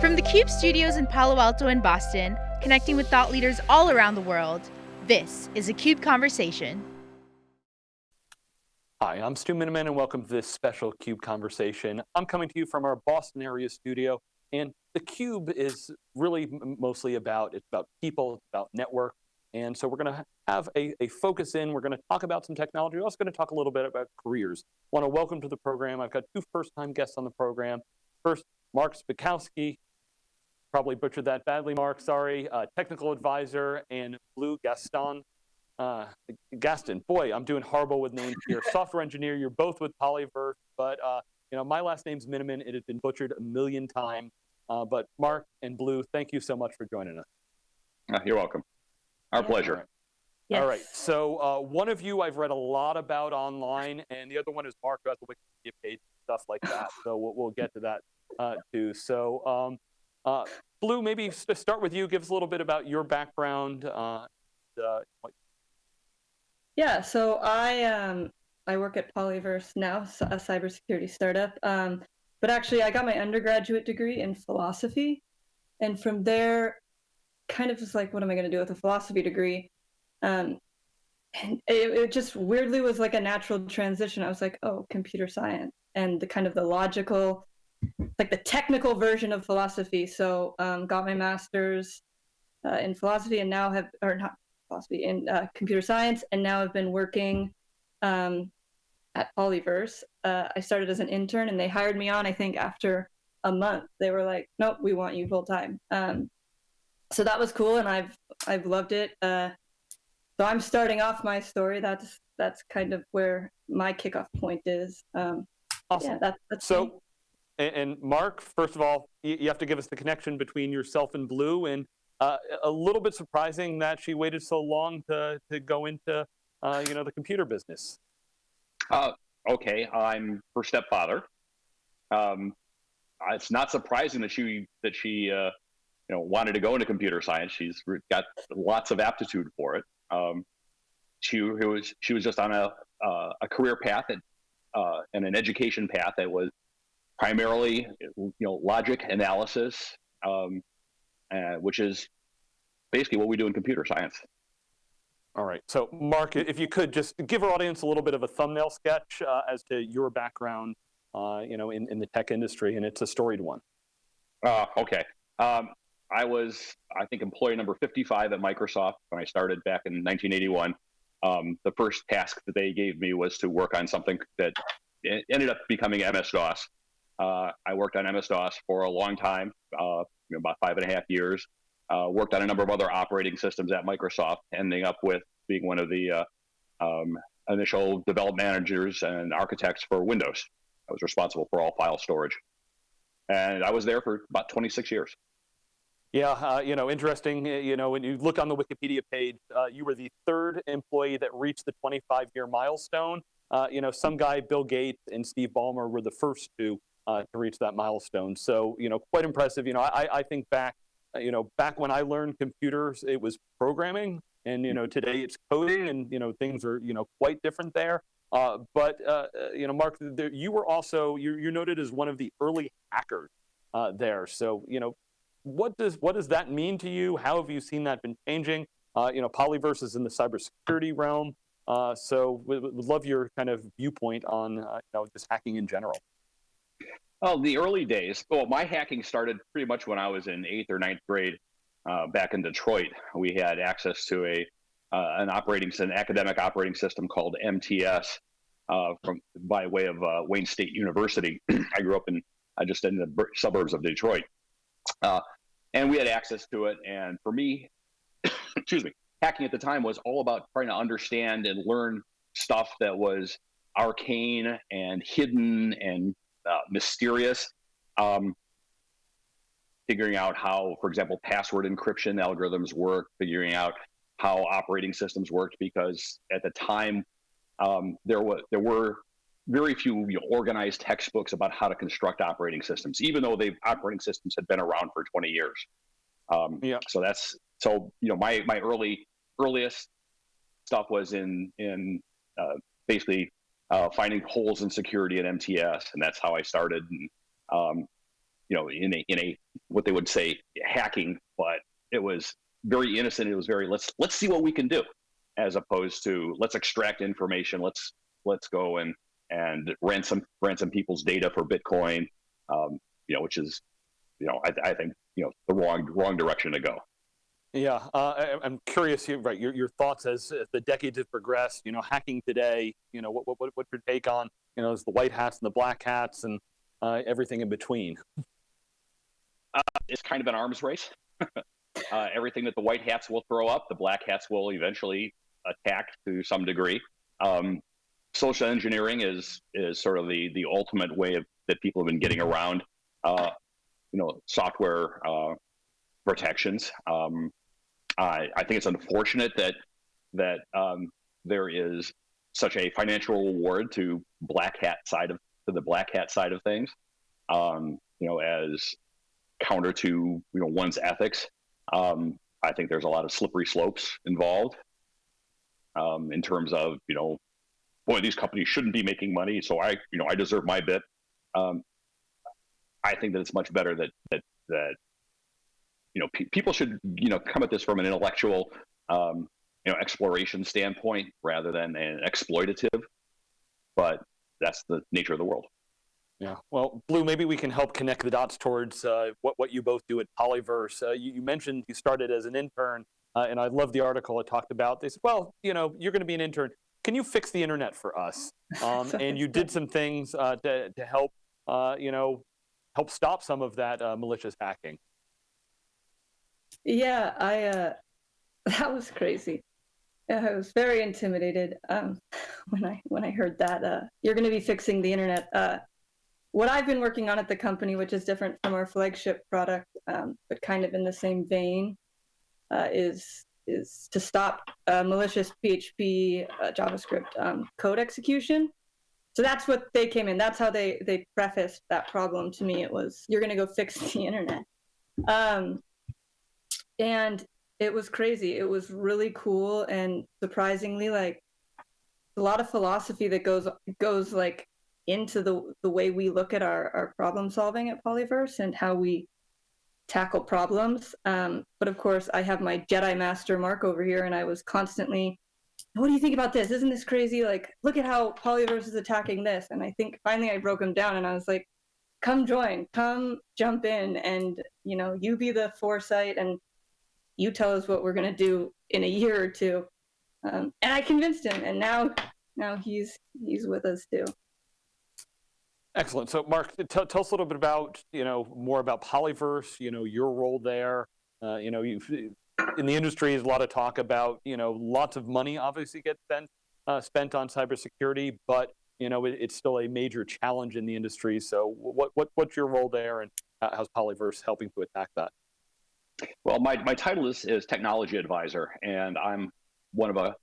From the CUBE studios in Palo Alto and Boston, connecting with thought leaders all around the world, this is a CUBE Conversation. Hi, I'm Stu Miniman and welcome to this special CUBE Conversation. I'm coming to you from our Boston area studio and the Cube is really mostly about, it's about people, it's about network. And so we're going to have a, a focus in, we're going to talk about some technology, we're also going to talk a little bit about careers. I want to welcome to the program, I've got two first-time guests on the program. First, Mark Zbikowski, probably butchered that badly, Mark, sorry, uh, technical advisor, and Blue Gaston. Uh, Gaston, boy, I'm doing horrible with names here. Software engineer, you're both with Polyverse, but uh, you know my last name's Miniman. It has been butchered a million times. Uh, but Mark and Blue, thank you so much for joining us. Uh, you're welcome. Our Yeah. pleasure. All right. Yes. All right. So uh, one of you I've read a lot about online, and the other one is Mark, who has a Wikipedia page, stuff like that. So we'll, we'll get to that uh, too. So um, uh, Blue, maybe start with you, give us a little bit about your background. Uh, uh, Yeah, so I um I work at Polyverse now, a cybersecurity startup. Um, but actually, I got my undergraduate degree in philosophy, and from there, kind of just like, what am I going to do with a philosophy degree? Um, and it, it just weirdly was like a natural transition. I was like, oh, computer science, and the kind of the logical, like the technical version of philosophy. So, um, got my master's uh, in philosophy, and now have or not philosophy in uh, computer science, and now I've been working um, at Polyverse. Uh, I started as an intern, and they hired me on. I think after a month, they were like, "Nope, we want you full time." Um, so that was cool, and I've I've loved it. Uh, so I'm starting off my story. That's that's kind of where my kickoff point is. Um, awesome. yeah, that's that's me. And, and Mark, first of all, you, have to give us the connection between yourself and Blue, and uh, a little bit surprising that she waited so long to to go into uh, you know the computer business. Uh, okay, I'm her stepfather. Um, it's not surprising that she that she uh, you know wanted to go into computer science. She's got lots of aptitude for it. Um, she was she was just on a uh, a career path that, uh, and an education path that was primarily you know logic analysis, um, uh, which is basically what we do in computer science. All right. So, Mark, if you could just give our audience a little bit of a thumbnail sketch uh, as to your background, uh, you know, in, in the tech industry, and it's a storied one. Uh, okay. Um, I was, I think, employee number 55 at Microsoft when I started back in 1981. Um, the first task that they gave me was to work on something that ended up becoming MS DOS. Uh, I worked on MS DOS for a long time, uh, about five and a half years. Uh, worked on a number of other operating systems at Microsoft, ending up with being one of the uh, um, initial development managers and architects for Windows. I was responsible for all file storage. And I was there for about 26 years. Yeah, uh, you know, interesting. uh, You know, when you look on the Wikipedia page, uh, you were the third employee that reached the 25-year milestone. Uh, you know, some guy, Bill Gates and Steve Ballmer, were the first two uh, to reach that milestone. So, you know, quite impressive. You know, I, I think back, uh, you know, back when I learned computers, it was programming, and you know, today it's coding, and you know, things are you know quite different there. Uh, but uh, uh, you know, Mark, there, you were also you're, you're noted as one of the early hackers uh, there. So, you know, what does what does that mean to you? How have you seen that been changing? Uh, you know, Polyverse is in the cybersecurity realm, uh, so we would love your kind of viewpoint on uh, you know just hacking in general. Oh, the early days. Well, my hacking started pretty much when I was in eighth or ninth grade uh, back in Detroit. We had access to a uh, an operating an academic operating system called MTS uh, from by way of uh, Wayne State University. I grew up in I just in the bur- suburbs of Detroit, uh, and we had access to it. And for me, excuse me, hacking at the time was all about trying to understand and learn stuff that was arcane and hidden and uh, mysterious. Um, figuring out how, for example, password encryption algorithms work, figuring out how operating systems worked, because at the time um, there was there were very few you know, organized textbooks about how to construct operating systems, even though they operating systems had been around for 20 years. Um, Yeah. So that's so you know my my early earliest stuff was in in uh, basically uh, finding holes in security at MTS, and that's how I started. And, um, you know, in a in a what they would say hacking, but it was very innocent. It was very let's let's see what we can do, as opposed to let's extract information. Let's let's go and and ransom ransom people's data for Bitcoin. Um, you know, which is, you know, I, I think you know the wrong wrong direction to go. Yeah, uh, I, am curious, right? Your, your thoughts as, as, the decades have progressed. You know, hacking today. You know, what what what's your take on you know, is the white hats and the black hats and uh, everything in between? Uh, it's kind of an arms race. uh, everything that the white hats will throw up, the black hats will eventually attack to some degree. Um, social engineering is is sort of the the ultimate way of that people have been getting around, uh, you know, software uh, protections. Um, I, I think it's unfortunate that that um, there is such a financial reward to black hat side of to the black hat side of things. Um, you know, as counter to you know one's ethics. Um, I think there's a lot of slippery slopes involved um, in terms of you know, boy, these companies shouldn't be making money, so I you know I deserve my bit. Um, I think that it's much better that that that you know pe- people should you know come at this from an intellectual um, you know exploration standpoint rather than an exploitative. But that's the nature of the world. Yeah. Well, Blue, maybe we can help connect the dots towards uh, what, what you both do at Polyverse. Uh, you, you, mentioned you started as an intern, uh, and I love the article it talked about. They said, well, you know, you're going to be an intern. Can you fix the internet for us? Um, and you did some things uh, to, to help, uh, you know, help stop some of that uh, malicious hacking. Yeah, I uh, that was crazy. I was very intimidated um, when I when I heard that uh, you're going to be fixing the internet. Uh, what I've been working on at the company, which is different from our flagship product, um, but kind of in the same vein, uh, is is to stop uh, malicious PHP uh, JavaScript um, code execution. So that's what they came in. That's how they they prefaced that problem to me. It was you're going to go fix the internet, um, and it was crazy. It was really cool and surprisingly like a lot of philosophy that goes goes like into the the way we look at our, our problem solving at Polyverse and how we tackle problems. Um, but of course, I have my Jedi Master Mark over here, and I was constantly, "What do you think about this? Isn't this crazy? Like, look at how Polyverse is attacking this." And I think finally I broke him down, and I was like, "Come join, come jump in, and you know, you be the foresight, and you tell us what we're gonna do in a year or two. Um, and I convinced him, and now now he's he's with us too. Excellent. So, Mark, tell, us a little bit about, you know, more about Polyverse, you know, your role there. Uh, you know, you in the industry, there's a lot of talk about, you know, lots of money obviously gets spent, uh, spent on cybersecurity, but, you know, it, it's still a major challenge in the industry. So, what, what, what's your role there and how's Polyverse helping to attack that? Well, my, my title is, is technology advisor, and I'm one of a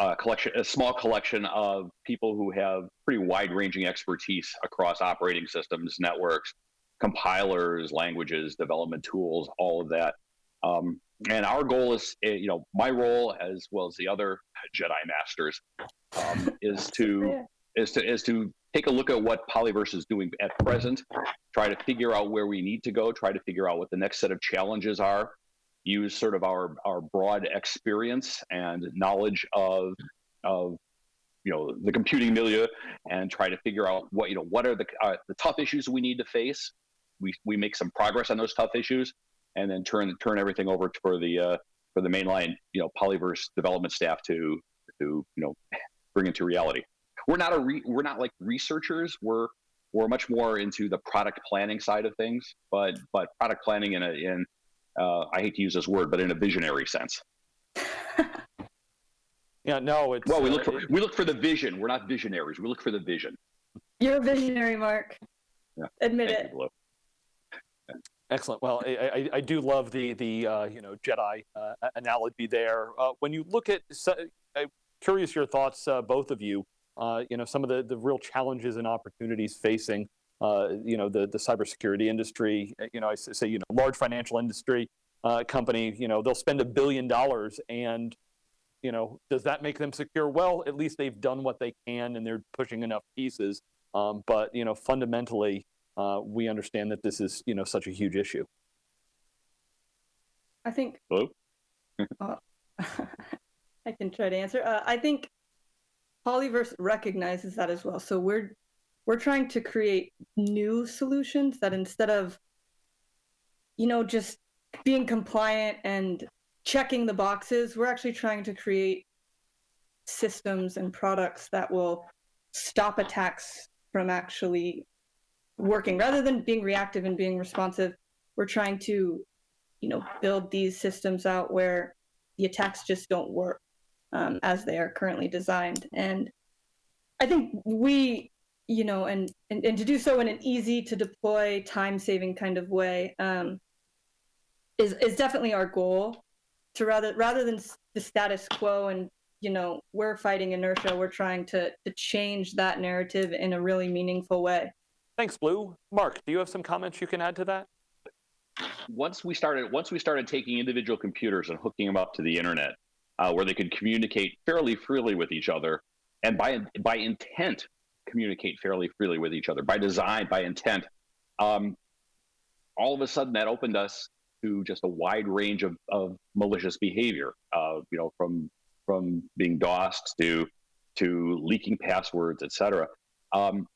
a collection, a small collection of people who have pretty wide-ranging expertise across operating systems, networks, compilers, languages, development tools, all of that. Um, and our goal is, eh, you know, my role as well as the other Jedi Masters um, is to is to is to take a look at what Polyverse is doing at present, try to figure out where we need to go, try to figure out what the next set of challenges are, use sort of our, our broad experience and knowledge of, of you know the computing milieu and try to figure out what you know what are the uh, the tough issues we need to face. We we make some progress on those tough issues and then turn turn everything over for the uh, for the mainline you know polyverse development staff to to you know bring into reality we're not a re, we're not like researchers we're we're much more into the product planning side of things but but product planning in a in uh, I hate to use this word, but in a visionary sense. yeah, no, it's well. We look for uh, we look for the vision. We're not visionaries. We look for the vision. You're a visionary, Mark. Yeah. Admit Thank it. You, Excellent. Well, I, I, I, do love the the uh, you know Jedi uh, analogy there. Uh, when you look at, I'm curious your thoughts, uh, both of you. Uh, you know some of the the real challenges and opportunities facing uh, you know, the, the cybersecurity industry, uh, you know, I say, you know, large financial industry uh, company, you know, they'll spend a billion dollars and, you know, does that make them secure? Well, at least they've done what they can and they're pushing enough pieces. Um, but, you know, fundamentally, uh, we understand that this is, you know, such a huge issue? I think. Hello? uh, I can try to answer. Uh, I think Polyverse recognizes that as well. So we're we're trying to create new solutions that instead of you know just being compliant and checking the boxes, we're actually trying to create systems and products that will stop attacks from actually working rather than being reactive and being responsive we're trying to you know build these systems out where the attacks just don't work um, as they are currently designed. And i think we you know and, and and to do so in an easy to deploy time saving kind of way um, is is definitely our goal to rather rather than the status quo and you know we're fighting inertia we're trying to to change that narrative in a really meaningful way. Thanks blue. Mark do you have some comments you can add to that? Once we started once we started taking individual computers and hooking them up to the internet uh, where they could communicate fairly freely with each other and by by intent communicate fairly freely with each other by design by intent um, all of a sudden that opened us to just a wide range of, of malicious behavior uh, you know from from being DOSed to to leaking passwords, etc. Um,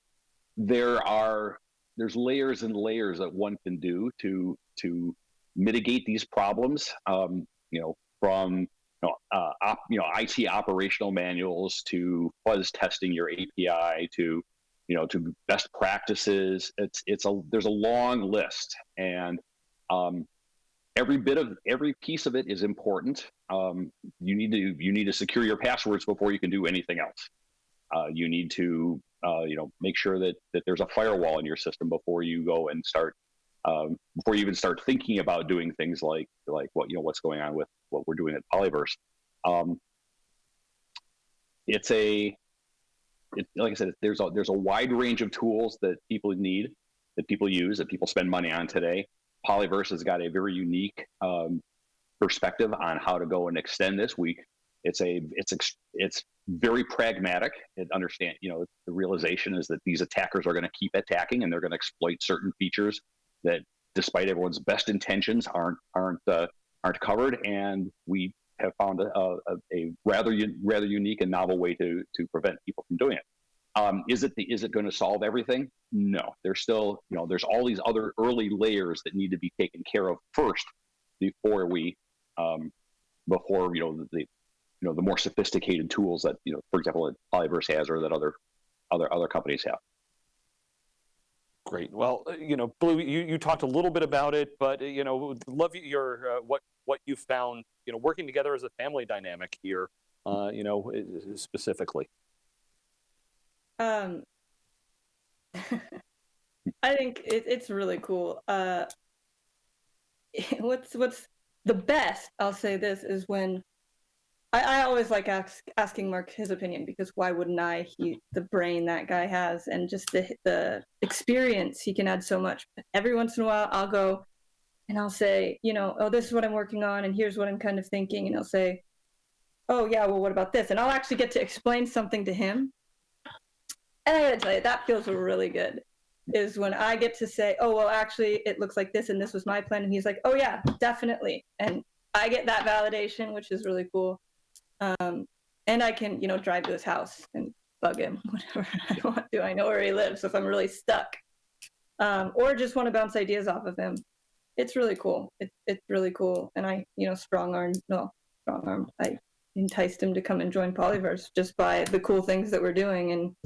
there are there's layers and layers that one can do to to mitigate these problems. Um, you know, from know, uh, op, you know IT operational manuals to fuzz testing your API to you know to best practices. It's it's a there's a long list, and um, every bit of every piece of it is important. Um, you need to you need to secure your passwords before you can do anything else. Uh, you need to uh, you know make sure that that there's a firewall in your system before you go and start um, before you even start thinking about doing things like like what you know what's going on with what we're doing at Polyverse. Um, it's a it, like I said, there's a there's a wide range of tools that people need, that people use, that people spend money on today. Polyverse has got a very unique um, perspective on how to go and extend this. We, it's a, it's it's very pragmatic. It understand, you know, the realization is that these attackers are going to keep attacking and they're going to exploit certain features that, despite everyone's best intentions, aren't aren't uh, aren't covered. And we have found a, a, a rather rather unique and novel way to to prevent people from doing it. Um, is it the, is it going to solve everything? No. There's still you know there's all these other early layers that need to be taken care of first before we um, before you know the, the you know the more sophisticated tools that you know for example that Polyverse has or that other other other companies have. Great. Well, uh, you know, Blue, you, you talked a little bit about it, but uh, you know, love your uh, what what you found, you know, working together as a family dynamic here, uh, you know, specifically. Um, I think it, it's really cool. Uh, what's what's the best? I'll say this is when I, I always like ask, asking Mark his opinion because why wouldn't I? He the brain that guy has and just the the experience he can add so much. Every once in a while, I'll go and I'll say, you know, oh, this is what I'm working on, and here's what I'm kind of thinking, and he'll say, oh yeah, well, what about this? And I'll actually get to explain something to him and I gotta tell you, that feels really good. Is when I get to say, oh, well, actually, it looks like this, and this was my plan. And he's like, oh, yeah, definitely. And I get that validation, which is really cool. Um, and I can, you know, drive to his house and bug him whatever I want to. I know where he lives so if I'm really stuck. Um, or just want to bounce ideas off of him. It's really cool. It, it's really cool. And I, you know, strong arm, no, strong arm. I enticed him to come and join Polyverse just by the cool things that we're doing. And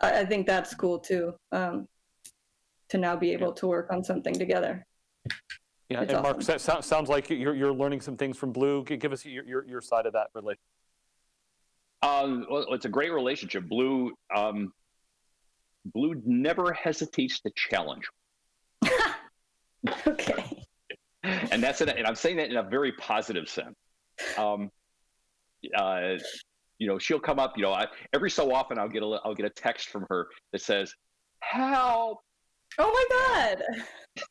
I, I think that's cool too. Um, to now be able to work on something together. Yeah, it's and Mark, awesome. that sounds like you're, you're learning some things from Blue. Give us your, your, your side of that relationship. Um, well, it's a great relationship. Blue, um, Blue never hesitates to challenge. okay. And that's it. And I'm saying that in a very positive sense. Um, uh, you know, she'll come up. You know, I, every so often I'll get a I'll get a text from her that says, "Help!" Oh my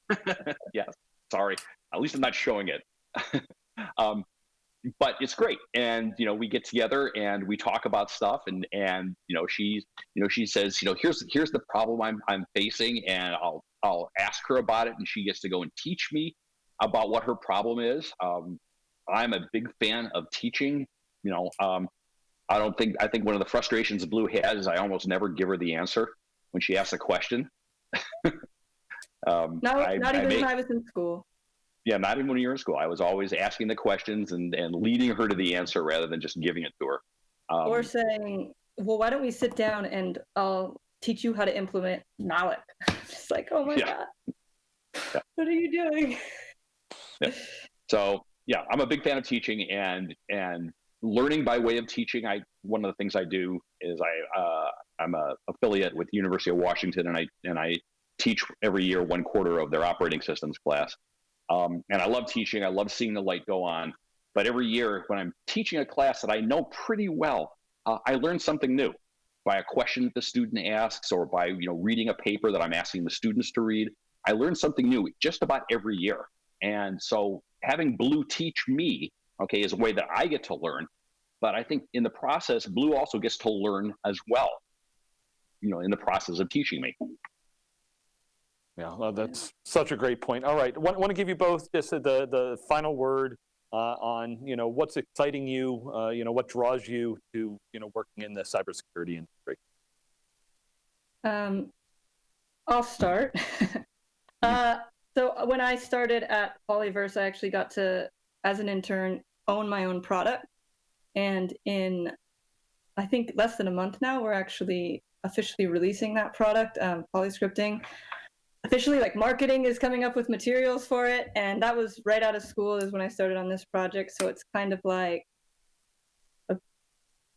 god. yeah, sorry. At least I'm not showing it. um, but it's great, and you know, we get together and we talk about stuff, and and you know, she's you know, she says, you know, here's here's the problem I'm I'm facing, and I'll I'll ask her about it, and she gets to go and teach me about what her problem is. Um, I'm a big fan of teaching. You know, um, I don't think I think one of the frustrations Blue has is I almost never give her the answer when she asks a question. um, Not, I- not I even make- when I was in school. yeah, not even when you were in school. I was always asking the questions and, and leading her to the answer rather than just giving it to her. Um, or saying, well, why don't we sit down and I'll teach you how to implement malloc. Just like, oh my Yeah. God. Yeah. What are you doing? so yeah, I'm a big fan of teaching and and learning by way of teaching. I one of the things I do is I uh, I'm a affiliate with the University of Washington and I and I teach every year one quarter of their operating systems class. Um, and I love teaching. I love seeing the light go on. But every year when I'm teaching a class that I know pretty well, uh, I learn something new by a question that the student asks or by you know reading a paper that I'm asking the students to read. I learn something new just about every year. And so having Blue teach me, okay, is a way that I get to learn. But I think in the process, Blue also gets to learn as well, you know, in the process of teaching me. Yeah, well, that's such a great point. All right, want, want to give you both just the the final word uh, on you know what's exciting you, uh, you know what draws you to you know working in the cybersecurity industry. Um, I'll start. uh, so when I started at Polyverse, I actually got to, as an intern, own my own product. And in, I think, less than a month now, we're actually officially releasing that product, um, Polyscripting. Officially, like marketing is coming up with materials for it. And that was right out of school, is when I started on this project. So it's kind of like, a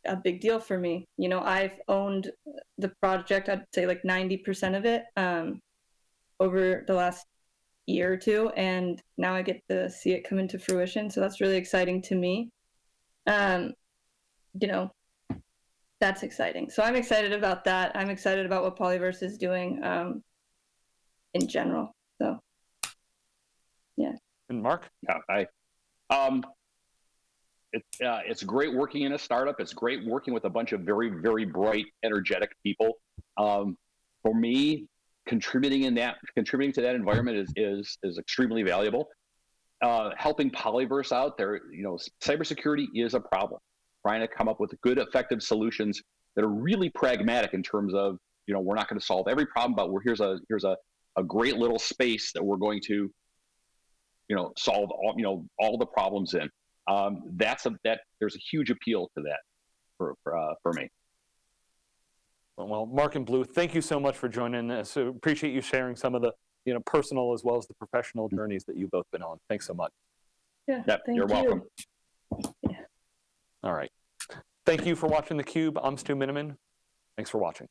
a big deal for me. You know, I've owned the project, I'd say like 90% of it um, over the last year or two. And now I get to see it come into fruition. So that's really exciting to me. Um, you know, that's exciting. So I'm excited about that. I'm excited about what Polyverse is doing um, in general. So, yeah. And Mark, Yeah, I, um, it, uh, it's great working in a startup. It's great working with a bunch of very, very bright, energetic people. Um, for me, contributing in that, contributing to that environment is is is extremely valuable. Uh, helping Polyverse out there, you know, cybersecurity is a problem. Trying to come up with good, effective solutions that are really pragmatic in terms of, you know, we're not going to solve every problem, but we're here's a here's a a great little space that we're going to you know solve all you know all the problems in um, that's a that there's a huge appeal to that for for, uh, for me well, Mark and Blue, thank you so much for joining us. So appreciate you sharing some of the you know personal as well as the professional journeys that you've both been on. Thanks so much. yeah, Yep, thank you're you. welcome. All right, thank you for watching the Cube. I'm Stu Miniman. Thanks for watching.